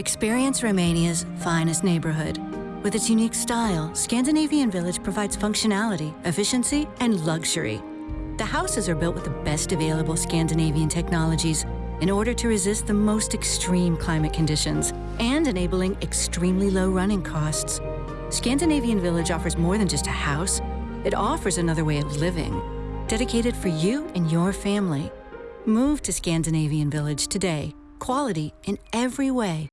Experience Romania's finest neighborhood. With its unique style, Scandinavian Village provides functionality, efficiency, and luxury. The houses are built with the best available Scandinavian technologies in order to resist the most extreme climate conditions and enabling extremely low running costs. Scandinavian Village offers more than just a house, it offers another way of living, dedicated for you and your family. Move to Scandinavian Village today. Quality in every way.